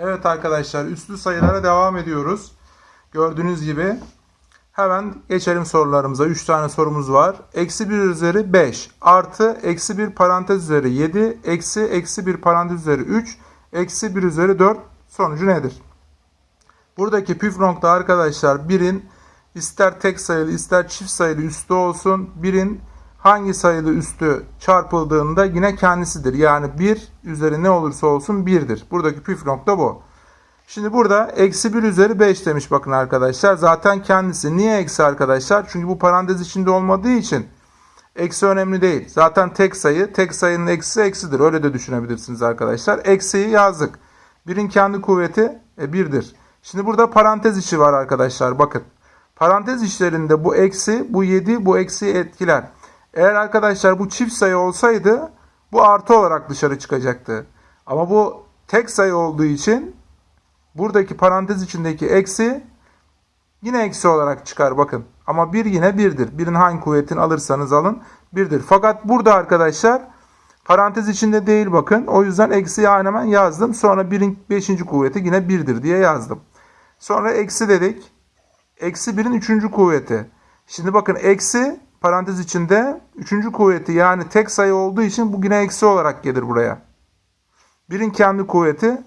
Evet arkadaşlar üstlü sayılara devam ediyoruz. Gördüğünüz gibi hemen geçelim sorularımıza. 3 tane sorumuz var. Eksi 1 üzeri 5 artı eksi 1 parantez üzeri 7 eksi eksi 1 parantez üzeri 3 eksi 1 üzeri 4 sonucu nedir? Buradaki püf nokta arkadaşlar birin ister tek sayılı ister çift sayılı üstü olsun. Birin hangi sayılı üstü çarpıldığında yine kendisidir. Yani 1 üzeri ne olursa olsun 1'dir. Buradaki püf nokta bu. Şimdi burada eksi 1 üzeri 5 demiş bakın arkadaşlar. Zaten kendisi. Niye eksi arkadaşlar? Çünkü bu parantez içinde olmadığı için eksi önemli değil. Zaten tek sayı. Tek sayının eksisi eksidir. Öyle de düşünebilirsiniz arkadaşlar. Eksiyi yazdık. Birin kendi kuvveti e, 1'dir. Şimdi burada parantez içi var arkadaşlar. Bakın. Parantez içlerinde bu eksi, bu 7, bu eksiyi etkiler. Eğer arkadaşlar bu çift sayı olsaydı bu artı olarak dışarı çıkacaktı. Ama bu tek sayı olduğu için buradaki parantez içindeki eksi yine eksi olarak çıkar bakın. Ama 1 yine 1'dir. Birin hangi kuvvetini alırsanız alın 1'dir. Fakat burada arkadaşlar parantez içinde değil bakın. O yüzden eksiyi hemen yazdım. Sonra 1'in 5. kuvveti yine 1'dir diye yazdım. Sonra eksi dedik. Eksi 1'in 3. kuvveti. Şimdi bakın eksi parantez içinde 3. kuvveti yani tek sayı olduğu için bu yine eksi olarak gelir buraya. 1'in kendi kuvveti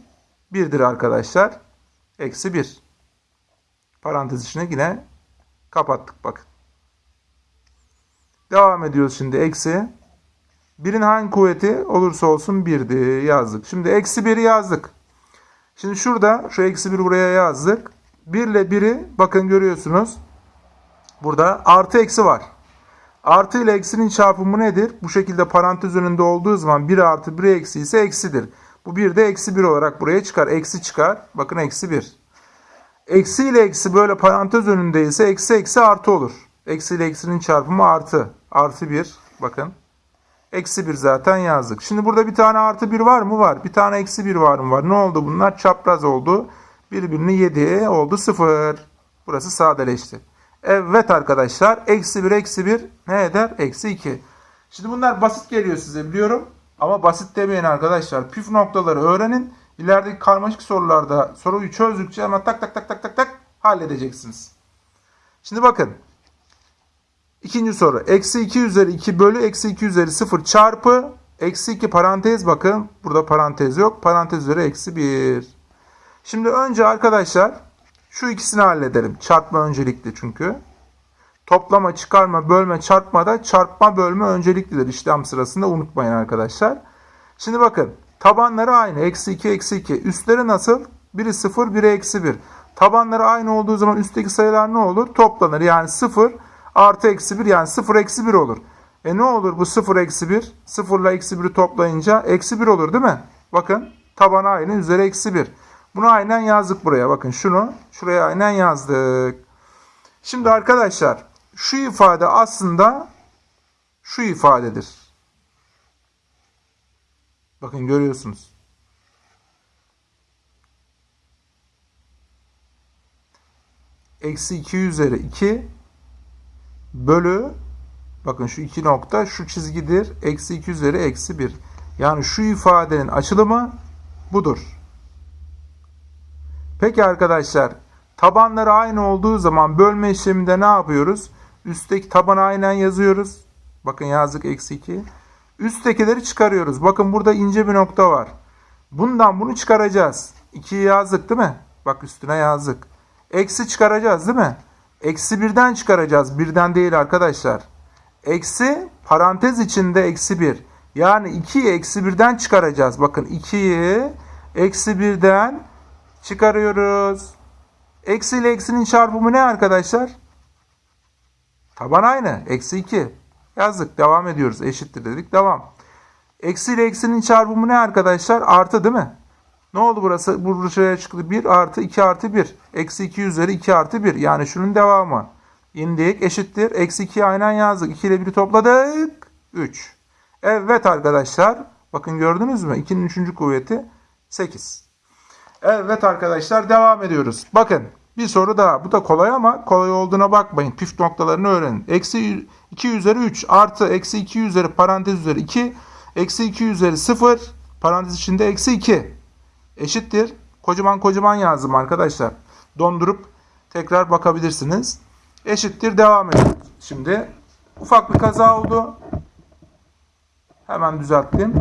1'dir arkadaşlar. Eksi 1. Parantez içine yine kapattık bakın. Devam ediyoruz şimdi eksi. 1'in hangi kuvveti olursa olsun 1'di yazdık. Şimdi eksi 1'i yazdık. Şimdi şurada şu eksi 1 buraya yazdık. 1 ile 1'i bakın görüyorsunuz. Burada artı eksi var. Artı ile eksinin çarpımı nedir? Bu şekilde parantez önünde olduğu zaman 1 artı 1 eksi ise eksidir. Bu 1 de eksi 1 olarak buraya çıkar. Eksi çıkar. Bakın eksi 1. Eksi ile eksi böyle parantez önünde ise eksi eksi artı olur. Eksi ile eksinin çarpımı artı. Artı 1. Bakın. Eksi 1 zaten yazdık. Şimdi burada bir tane artı 1 var mı? Var. Bir tane eksi 1 var mı? Var. Ne oldu bunlar? Çapraz oldu. Birbirini 7 oldu 0. Burası sadeleşti. Evet arkadaşlar. Eksi 1 eksi 1 ne eder? Eksi 2. Şimdi bunlar basit geliyor size biliyorum. Ama basit demeyin arkadaşlar. Püf noktaları öğrenin. İlerideki karmaşık sorularda soruyu çözdükçe hemen tak tak tak tak tak tak halledeceksiniz. Şimdi bakın. İkinci soru. Eksi 2 üzeri 2 bölü eksi 2 üzeri 0 çarpı eksi 2 parantez bakın. Burada parantez yok. Parantez üzeri eksi 1. Şimdi önce arkadaşlar şu ikisini halledelim. Çarpma öncelikli çünkü. Toplama, çıkarma, bölme, çarpma da çarpma, bölme önceliklidir işlem sırasında unutmayın arkadaşlar. Şimdi bakın tabanları aynı. Eksi 2, eksi 2. Üstleri nasıl? Biri 0, biri eksi 1. Tabanları aynı olduğu zaman üstteki sayılar ne olur? Toplanır. Yani 0 artı eksi 1 yani 0 eksi 1 olur. E ne olur bu 0 eksi 1? 0 ile eksi 1'i toplayınca eksi 1 olur değil mi? Bakın taban aynı üzeri eksi 1. Bunu aynen yazdık buraya. Bakın şunu şuraya aynen yazdık. Şimdi arkadaşlar şu ifade aslında şu ifadedir. Bakın görüyorsunuz. Eksi 2 üzeri 2 bölü bakın şu iki nokta şu çizgidir. Eksi 2 üzeri eksi 1. Yani şu ifadenin açılımı budur. Peki arkadaşlar tabanları aynı olduğu zaman bölme işleminde ne yapıyoruz? Üstteki tabanı aynen yazıyoruz. Bakın yazdık eksi 2. Üsttekileri çıkarıyoruz. Bakın burada ince bir nokta var. Bundan bunu çıkaracağız. 2'yi yazdık değil mi? Bak üstüne yazdık. Eksi çıkaracağız değil mi? Eksi birden çıkaracağız. Birden değil arkadaşlar. Eksi parantez içinde eksi 1. Yani 2'yi eksi birden çıkaracağız. Bakın 2'yi eksi birden çıkarıyoruz. Eksi ile eksinin çarpımı ne arkadaşlar? Taban aynı. Eksi 2. Yazdık. Devam ediyoruz. Eşittir dedik. Devam. Eksi ile eksinin çarpımı ne arkadaşlar? Artı değil mi? Ne oldu burası? Buraya çıktı. 1 artı 2 artı 1. Eksi 2 üzeri 2 artı 1. Yani şunun devamı. İndik. Eşittir. Eksi 2'yi aynen yazdık. 2 ile 1'i topladık. 3. Evet arkadaşlar. Bakın gördünüz mü? 2'nin 3. kuvveti 8. Evet arkadaşlar devam ediyoruz. Bakın bir soru daha. Bu da kolay ama kolay olduğuna bakmayın. Püf noktalarını öğrenin. Eksi 2 üzeri 3 artı eksi 2 üzeri parantez üzeri 2 eksi 2 üzeri 0 parantez içinde eksi 2 eşittir. kocaman kocaman yazdım arkadaşlar. Dondurup tekrar bakabilirsiniz. Eşittir devam ediyoruz. Şimdi ufak bir kaza oldu. Hemen düzelttim.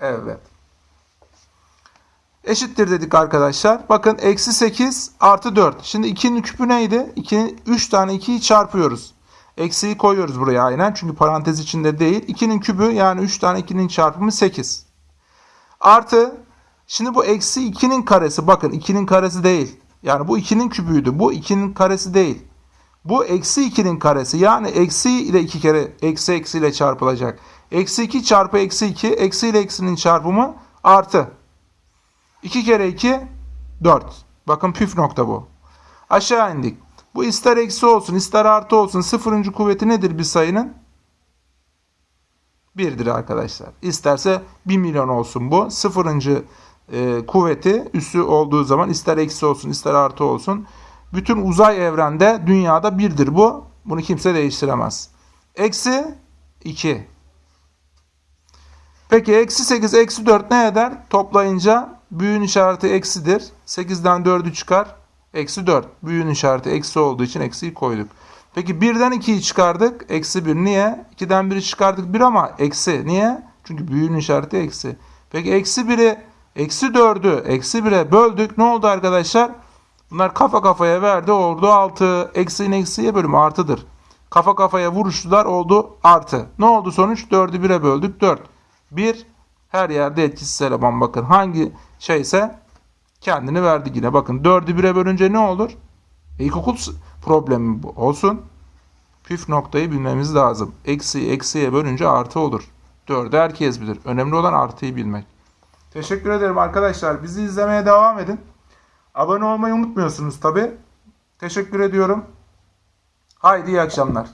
Evet. Eşittir dedik arkadaşlar. Bakın eksi 8 artı 4. Şimdi 2'nin küpü neydi? 2, 3 tane 2'yi çarpıyoruz. Eksiyi koyuyoruz buraya aynen. Çünkü parantez içinde değil. 2'nin kübü yani 3 tane 2'nin çarpımı 8. Artı şimdi bu eksi 2'nin karesi. Bakın 2'nin karesi değil. Yani bu 2'nin kübüydü. Bu 2'nin karesi değil. Bu eksi 2'nin karesi. Yani eksi ile 2 kere eksi eksi ile çarpılacak. Eksi 2 çarpı eksi 2. Eksi ile eksinin çarpımı artı. 2 kere 2 4. Bakın püf nokta bu. Aşağı indik. Bu ister eksi olsun ister artı olsun sıfırıncı kuvveti nedir bir sayının? 1'dir arkadaşlar. İsterse 1 milyon olsun bu. Sıfırıncı e, kuvveti üssü olduğu zaman ister eksi olsun ister artı olsun. Bütün uzay evrende dünyada birdir bu. Bunu kimse değiştiremez. Eksi 2. Peki eksi 8 eksi 4 ne eder? Toplayınca büyüğün işareti eksidir. 8'den 4'ü çıkar. Eksi 4. Büyüğün işareti eksi olduğu için eksiyi koyduk. Peki 1'den 2'yi çıkardık. Eksi 1. Niye? 2'den 1'i çıkardık 1 ama eksi. Niye? Çünkü büyüğün işareti eksi. Peki eksi 1'i eksi 4'ü eksi 1'e böldük. Ne oldu arkadaşlar? Bunlar kafa kafaya verdi. Oldu 6. Eksiğin eksiye bölümü artıdır. Kafa kafaya vuruştular. Oldu artı. Ne oldu sonuç? 4'ü 1'e böldük. 4. 1 her yerde etkisiz eleman. Bakın hangi şeyse kendini verdi yine. Bakın 4'ü 1'e bölünce ne olur? E, problemi. Olsun. Püf noktayı bilmemiz lazım. Eksiyi eksiye bölünce artı olur. 4'ü herkes bilir. Önemli olan artıyı bilmek. Teşekkür ederim arkadaşlar. Bizi izlemeye devam edin. Abone olmayı unutmuyorsunuz tabi. Teşekkür ediyorum. Haydi iyi akşamlar.